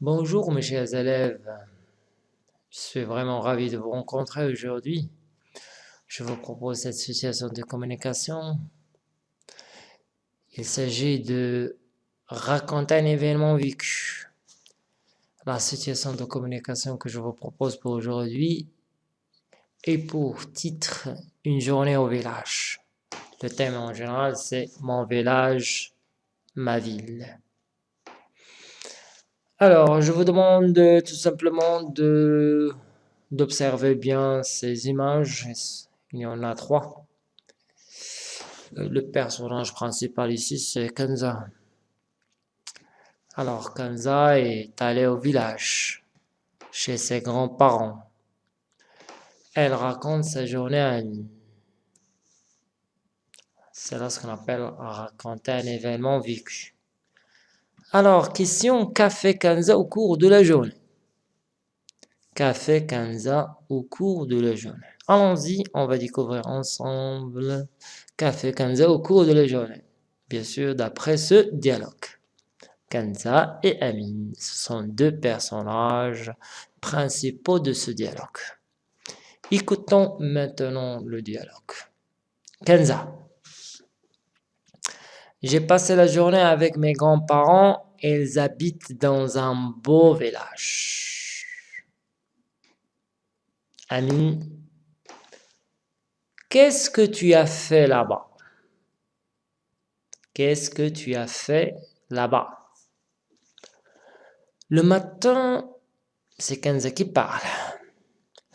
Bonjour mes chers élèves, je suis vraiment ravi de vous rencontrer aujourd'hui. Je vous propose cette situation de communication. Il s'agit de raconter un événement vécu. La situation de communication que je vous propose pour aujourd'hui est pour titre « Une journée au village ». Le thème en général c'est « Mon village, ma ville ». Alors, je vous demande tout simplement d'observer bien ces images. Il y en a trois. Euh, le personnage principal ici, c'est Kenza. Alors, Kenza est allée au village, chez ses grands-parents. Elle raconte sa journée à C'est là ce qu'on appelle raconter un événement vécu. Alors, question, qu'a fait Kanza au cours de la journée fait Kanza au cours de la journée Allons-y, on va découvrir ensemble qu'a fait Kanza au cours de la journée. Bien sûr, d'après ce dialogue. Kanza et Amin, ce sont deux personnages principaux de ce dialogue. Écoutons maintenant le dialogue. Kenza. J'ai passé la journée avec mes grands-parents. Ils habitent dans un beau village. Ami, qu'est-ce que tu as fait là-bas? Qu'est-ce que tu as fait là-bas? Le matin, c'est Kenza qui parle.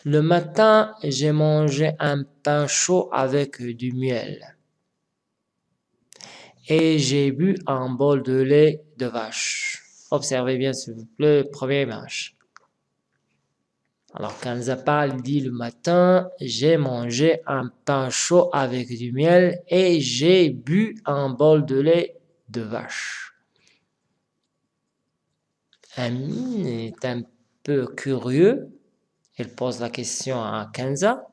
Le matin, j'ai mangé un pain chaud avec du miel et j'ai bu un bol de lait de vache. Observez bien s'il vous plaît, première image. Alors parle, dit le matin, j'ai mangé un pain chaud avec du miel et j'ai bu un bol de lait de vache. Amine est un peu curieux. Il pose la question à Kenza.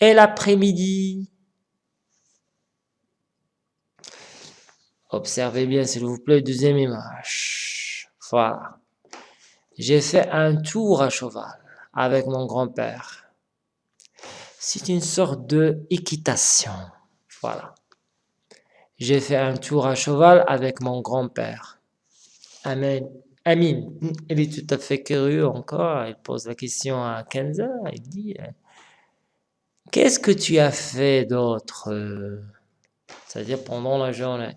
Et l'après-midi, Observez bien, s'il vous plaît, deuxième image. Voilà. J'ai fait un tour à cheval avec mon grand-père. C'est une sorte de. Voilà. J'ai fait un tour à cheval avec mon grand-père. Amen. Amin, il est tout à fait curieux encore. Il pose la question à Kenza. Il dit Qu'est-ce que tu as fait d'autre C'est-à-dire pendant la journée?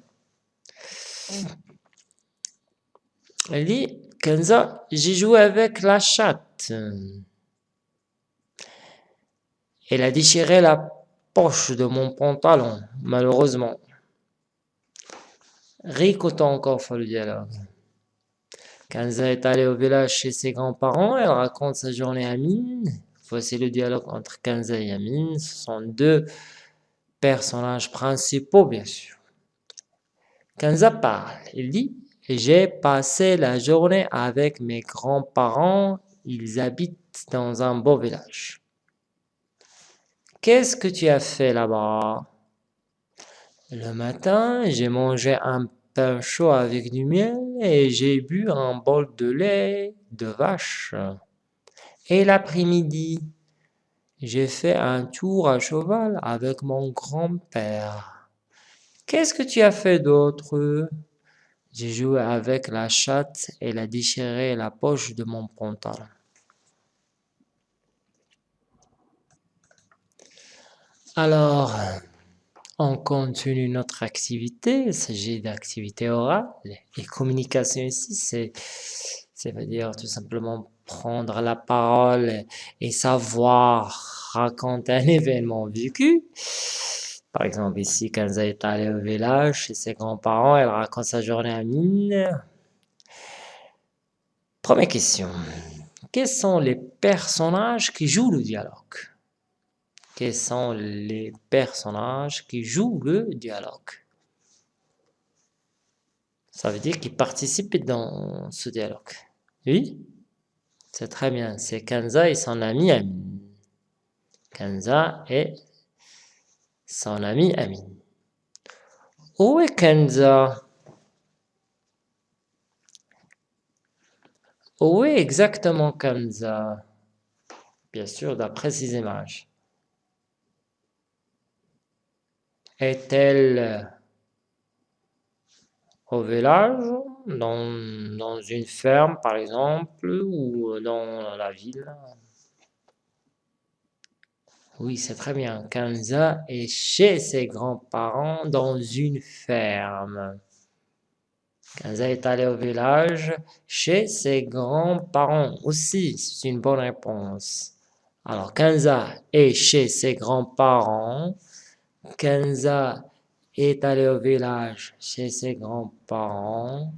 Elle dit, Kenza, j'ai joué avec la chatte. Elle a déchiré la poche de mon pantalon, malheureusement. Récoutons encore le dialogue. Kenza est allée au village chez ses grands-parents, elle raconte sa journée à Mine. Voici le dialogue entre Kenza et Amine. Ce sont deux personnages principaux, bien sûr. Kanza parle, il dit « J'ai passé la journée avec mes grands-parents, ils habitent dans un beau village. »« Qu'est-ce que tu as fait là-bas ?»« Le matin, j'ai mangé un pain chaud avec du miel et j'ai bu un bol de lait de vache. Et l'après-midi, j'ai fait un tour à cheval avec mon grand-père. Qu'est-ce que tu as fait d'autre? J'ai joué avec la chatte, elle a déchiré la poche de mon pantalon. Alors, on continue notre activité. Il s'agit d'activité orale. Et communication ici, c'est, ça veut dire tout simplement prendre la parole et savoir raconter un événement vécu. Par exemple, ici, Kanza est allée au village chez ses grands-parents, elle raconte sa journée à Mine. Première question. Quels sont les personnages qui jouent le dialogue? Quels sont les personnages qui jouent le dialogue? Ça veut dire qu'ils participent dans ce dialogue. Oui? C'est très bien. C'est Kanza et son ami Amine. Kanza et son ami Amin. Où est Kenza? Oui, exactement Kanza. Bien sûr, d'après ces images. Est-elle au village, dans, dans une ferme par exemple, ou dans la ville? Oui, c'est très bien. Kanza est chez ses grands-parents dans une ferme. Kanza est allé au village chez ses grands-parents aussi. C'est une bonne réponse. Alors, Kanza est chez ses grands-parents. Kenza est allé au village chez ses grands-parents.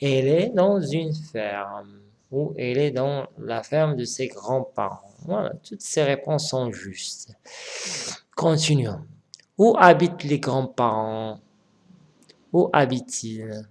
Elle est dans une ferme ou elle est dans la ferme de ses grands-parents. Voilà, toutes ces réponses sont justes. Continuons. Où habitent les grands-parents? Où habitent-ils?